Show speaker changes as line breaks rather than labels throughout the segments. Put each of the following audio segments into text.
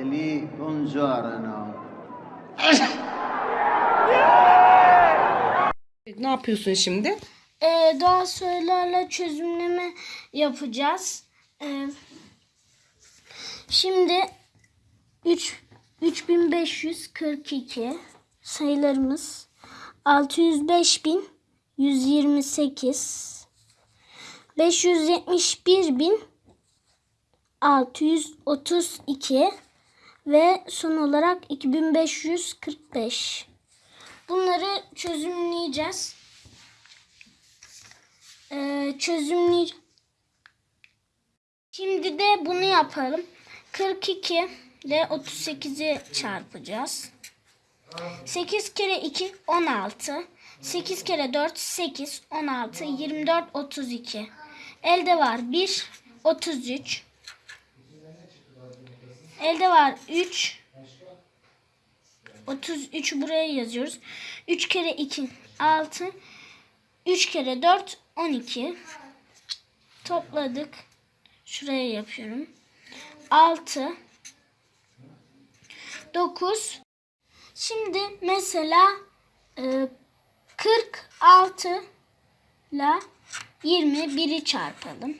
Fratelli, buongiorno.
Ne yapıyorsun şimdi?
Ee, doğal sayılarla çözümleme yapacağız. Ee, şimdi 3 3542 sayılarımız 605128 571.632 ve son olarak 2545. Bunları çözümleyeceğiz. Ee, çözümley Şimdi de bunu yapalım. 42 ile 38'i çarpacağız. 8 kere 2 16. 8 kere 4 8 16 24 32. Elde var 1 33. Elde var 3 33 buraya yazıyoruz. 3 kere 2 6 3 kere 4 12 topladık. Şuraya yapıyorum. 6 9 Şimdi mesela e, 46 ile 21'i çarpalım.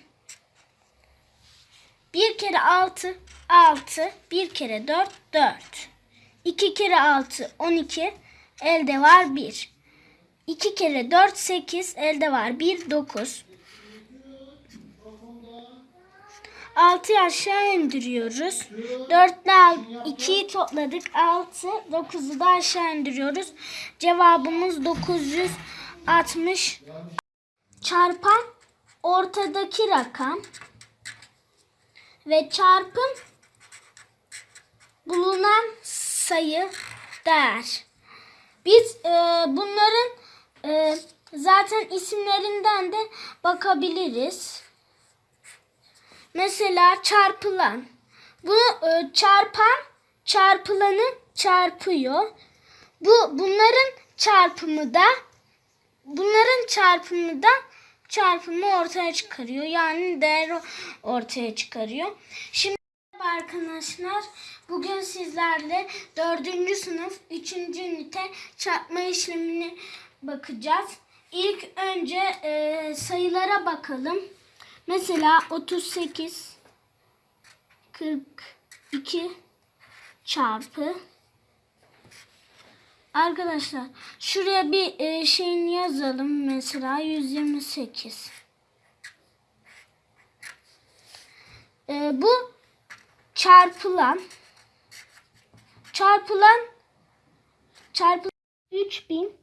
1 kere 6 6 1 kere 4 4 2 kere 6 12 elde var 1 2 kere 4 8 elde var 1 9 6'yı aşağı indiriyoruz. 4 ile 2'yi topladık. 6, 9'u da aşağı indiriyoruz. Cevabımız 960. Çarpan ortadaki rakam ve çarpım bulunan sayı değer. Biz e, bunların e, zaten isimlerinden de bakabiliriz. Mesela çarpılan. Bunu e, çarpan çarpılanı çarpıyor. Bu bunların çarpımı da bunların çarpımı da çarpımı ortaya çıkarıyor. Yani değer ortaya çıkarıyor. Şimdi arkadaşlar. Bugün sizlerle 4. sınıf 3. ünite çarpma işlemini bakacağız. İlk önce e, sayılara bakalım. Mesela 38 42 çarpı Arkadaşlar şuraya bir e, şeyini yazalım mesela 128. E, bu çarpılan çarpılan çarpılan 3000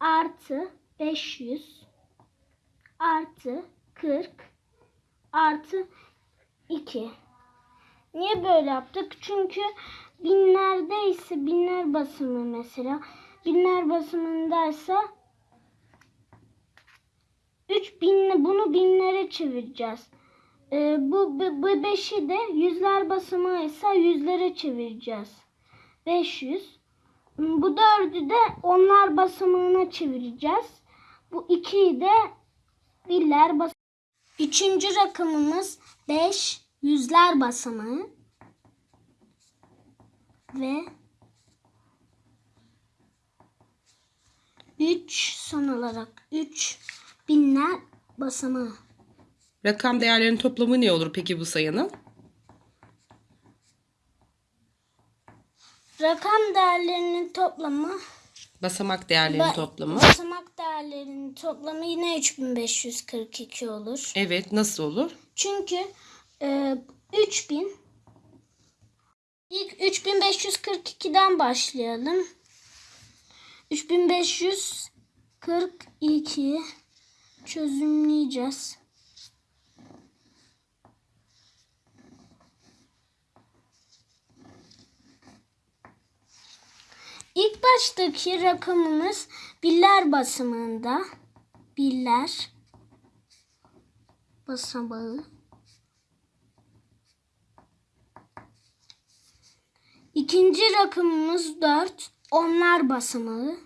artı 500 artı 40 artı 2. Niye böyle yaptık? Çünkü binlerdeyse binler basımı mesela. Binler basımındaysa 3000 bunu binlere çevireceğiz. Ee, bu, bu, bu beşi de yüzler basamağıysa yüzlere çevireceğiz. 500. Bu dördü de onlar basamağına çevireceğiz. Bu ikiyi de biller basamağı. Üçüncü rakamımız 5 yüzler basamağı ve 3 son olarak 3 binler basamağı.
Rakam değerlerinin toplamı ne olur peki bu sayının?
Rakam değerlerinin toplamı
Basamak değerlerinin
ba-
toplamı.
basamak değerlerinin toplamı yine 3542 olur.
Evet nasıl olur?
Çünkü e, 3000 ilk 3542'den başlayalım. 3542 çözümleyeceğiz. İlk baştaki rakamımız biller basamağında. Biller basamağı. İkinci rakamımız 4. Onlar basamağı.